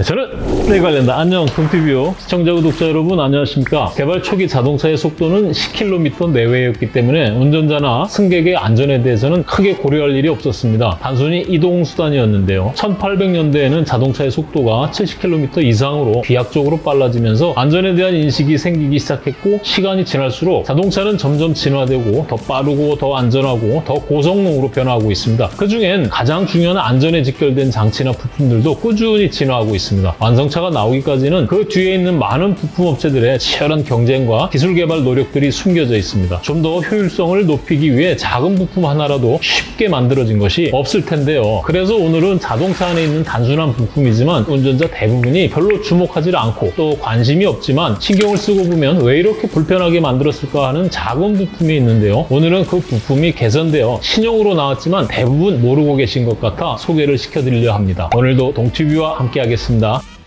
네, 저는 네 관련다 안녕 동티뷰 시청자 구독자 여러분 안녕하십니까? 개발 초기 자동차의 속도는 10km 내외였기 때문에 운전자나 승객의 안전에 대해서는 크게 고려할 일이 없었습니다. 단순히 이동 수단이었는데요. 1800년대에는 자동차의 속도가 70km 이상으로 비약적으로 빨라지면서 안전에 대한 인식이 생기기 시작했고 시간이 지날수록 자동차는 점점 진화되고 더 빠르고 더 안전하고 더 고성능으로 변화하고 있습니다. 그 중엔 가장 중요한 안전에 직결된 장치나 부품들도 꾸준히 진화하고 있습니다 완성차가 나오기까지는 그 뒤에 있는 많은 부품 업체들의 치열한 경쟁과 기술 개발 노력들이 숨겨져 있습니다. 좀 더 효율성을 높이기 위해 작은 부품 하나라도 쉽게 만들어진 것이 없을 텐데요. 그래서 오늘은 자동차 안에 있는 단순한 부품이지만 운전자 대부분이 별로 주목하지 않고 또 관심이 없지만 신경을 쓰고 보면 왜 이렇게 불편하게 만들었을까 하는 작은 부품이 있는데요. 오늘은 그 부품이 개선되어 신형으로 나왔지만 대부분 모르고 계신 것 같아 소개를 시켜드리려 합니다. 오늘도 동티뷰와 함께 하겠습니다. 된다.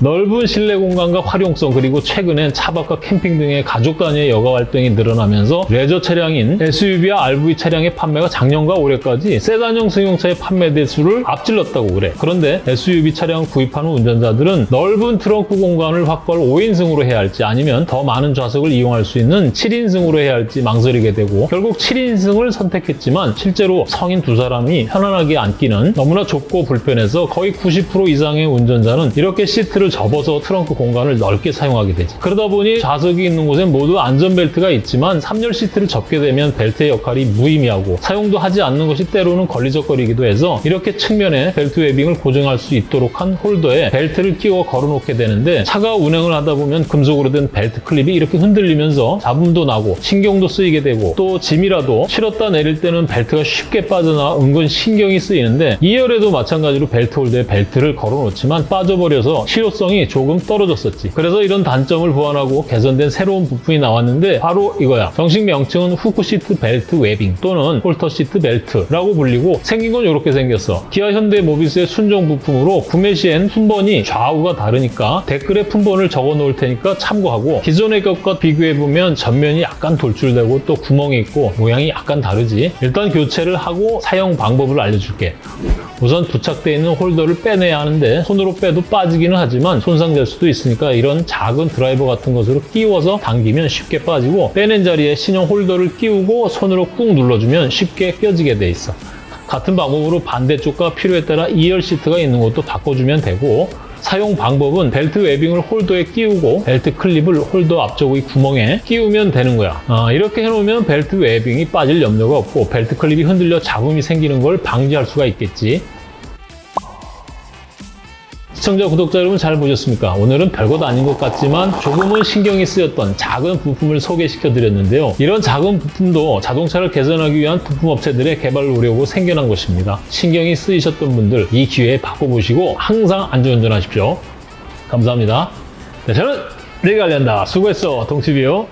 넓은 실내 공간과 활용성 그리고 최근엔 차박과 캠핑 등의 가족 단위의 여가 활동이 늘어나면서 레저 차량인 SUV와 RV 차량의 판매가 작년과 올해까지 세단형 승용차의 판매 대수를 앞질렀다고 그래. 그런데 SUV 차량을 구입하는 운전자들은 넓은 트렁크 공간을 확보할 5인승으로 해야 할지 아니면 더 많은 좌석을 이용할 수 있는 7인승으로 해야 할지 망설이게 되고 결국 7인승을 선택했지만 실제로 성인 두 사람이 편안하게 앉기는 너무나 좁고 불편해서 거의 90% 이상의 운전자는 이렇게 시트를 접어서 트렁크 공간을 넓게 사용하게 되지. 그러다 보니 좌석이 있는 곳엔 모두 안전벨트가 있지만 3열 시트를 접게 되면 벨트의 역할이 무의미하고 사용도 하지 않는 것이 때로는 걸리적거리기도 해서 이렇게 측면에 벨트 webbing을 고정할 수 있도록 한 홀더에 벨트를 끼워 걸어놓게 되는데 차가 운행을 하다 보면 금속으로 된 벨트 클립이 이렇게 흔들리면서 잡음도 나고 신경도 쓰이게 되고 또 짐이라도 실었다 내릴 때는 벨트가 쉽게 빠져나 은근 신경이 쓰이는데 2열에도 마찬가지로 벨트 홀더에 벨트를 걸어놓지만 빠져버려서 실 효성이 조금 떨어졌었지. 그래서 이런 단점을 보완하고 개선된 새로운 부품이 나왔는데 바로 이거야. 정식 명칭은 hook 시트 벨트 webbing 또는 홀더 시트 벨트라고 불리고 생긴 건 이렇게 생겼어. 기아 현대 모비스의 순정 부품으로 구매 시엔 품번이 좌우가 다르니까 댓글에 품번을 적어 놓을 테니까 참고하고 기존의 것과 비교해 보면 전면이 약간 돌출되고 또 구멍이 있고 모양이 약간 다르지. 일단 교체를 하고 사용 방법을 알려줄게. 우선 부착되어 있는 홀더를 빼내야 하는데 손으로 빼도 빠지기는 하지만 손상될 수도 있으니까 이런 작은 드라이버 같은 것으로 끼워서 당기면 쉽게 빠지고 빼낸 자리에 신형 홀더를 끼우고 손으로 꾹 눌러주면 쉽게 껴지게 돼 있어. 같은 방법으로 반대쪽과 필요에 따라 2열 시트가 있는 것도 바꿔주면 되고 사용 방법은 벨트 webbing을 홀더에 끼우고 벨트 클립을 홀더 앞쪽의 구멍에 끼우면 되는 거야. 아, 이렇게 해놓으면 벨트 webbing이 빠질 염려가 없고 벨트 클립이 흔들려 잡음이 생기는 걸 방지할 수가 있겠지. 시청자, 구독자 여러분 잘 보셨습니까? 오늘은 별것 아닌 것 같지만 조금은 신경이 쓰였던 작은 부품을 소개시켜 드렸는데요. 이런 작은 부품도 자동차를 개선하기 위한 부품 업체들의 개발 노력으로 생겨난 것입니다. 신경이 쓰이셨던 분들 이 기회에 바꿔보시고 항상 안전운전하십시오. 감사합니다. 네, 저는 내가 관련다. 수고했어, 동치비요.